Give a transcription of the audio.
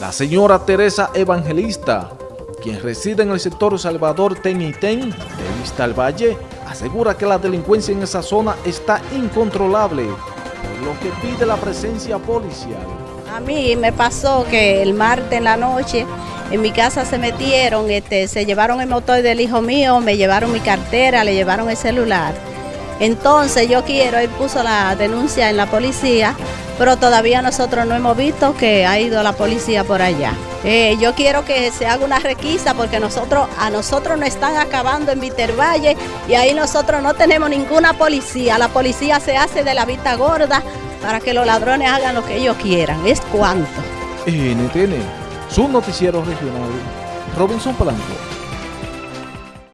La señora Teresa Evangelista, quien reside en el sector Salvador Tenitén de Vista al Valle, asegura que la delincuencia en esa zona está incontrolable, por lo que pide la presencia policial. A mí me pasó que el martes en la noche en mi casa se metieron, este, se llevaron el motor del hijo mío, me llevaron mi cartera, le llevaron el celular. Entonces yo quiero, él puso la denuncia en la policía, pero todavía nosotros no hemos visto que ha ido la policía por allá. Eh, yo quiero que se haga una requisa porque nosotros, a nosotros nos están acabando en Vitervalle y ahí nosotros no tenemos ninguna policía. La policía se hace de la vista gorda para que los ladrones hagan lo que ellos quieran. Es cuanto. NTN, su noticiero regional, Robinson Blanco.